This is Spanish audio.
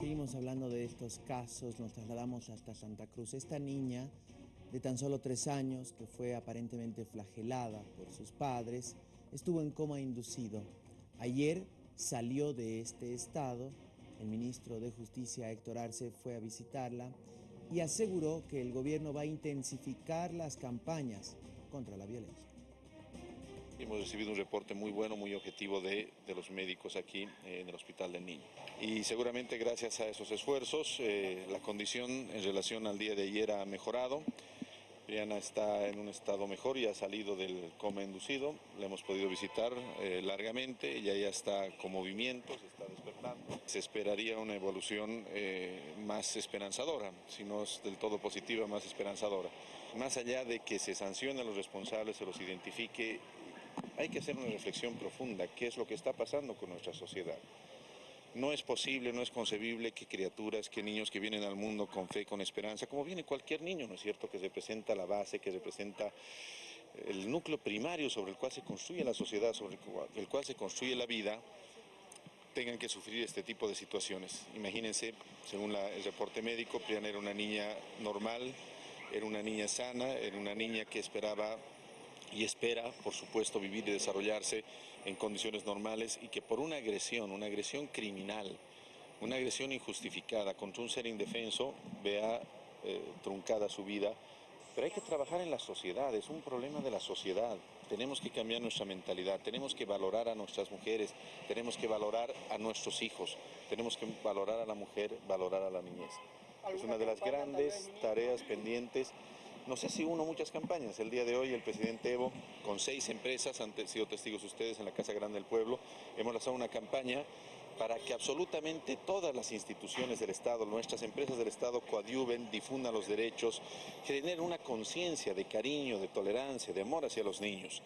Seguimos hablando de estos casos, nos trasladamos hasta Santa Cruz. Esta niña de tan solo tres años, que fue aparentemente flagelada por sus padres, estuvo en coma inducido. Ayer salió de este estado, el ministro de Justicia Héctor Arce fue a visitarla y aseguró que el gobierno va a intensificar las campañas contra la violencia. Hemos recibido un reporte muy bueno, muy objetivo de, de los médicos aquí eh, en el Hospital del Niño. Y seguramente gracias a esos esfuerzos, eh, la condición en relación al día de ayer ha mejorado. Briana está en un estado mejor y ha salido del coma inducido. La hemos podido visitar eh, largamente, ella ya está con movimiento, se está despertando. Se esperaría una evolución eh, más esperanzadora, si no es del todo positiva, más esperanzadora. Más allá de que se sancionen a los responsables, se los identifique, hay que hacer una reflexión profunda, qué es lo que está pasando con nuestra sociedad. No es posible, no es concebible que criaturas, que niños que vienen al mundo con fe, con esperanza, como viene cualquier niño, ¿no es cierto?, que representa la base, que representa el núcleo primario sobre el cual se construye la sociedad, sobre el cual se construye la vida, tengan que sufrir este tipo de situaciones. Imagínense, según el reporte médico, Priana era una niña normal, era una niña sana, era una niña que esperaba y espera, por supuesto, vivir y desarrollarse en condiciones normales y que por una agresión, una agresión criminal, una agresión injustificada contra un ser indefenso, vea eh, truncada su vida. Pero hay que trabajar en la sociedad, es un problema de la sociedad. Tenemos que cambiar nuestra mentalidad, tenemos que valorar a nuestras mujeres, tenemos que valorar a nuestros hijos, tenemos que valorar a la mujer, valorar a la niñez. Es una de las grandes tareas pendientes no sé si uno muchas campañas. El día de hoy el presidente Evo, con seis empresas, han sido testigos ustedes en la Casa Grande del Pueblo, hemos lanzado una campaña para que absolutamente todas las instituciones del Estado, nuestras empresas del Estado coadyuven, difundan los derechos, generen una conciencia de cariño, de tolerancia, de amor hacia los niños.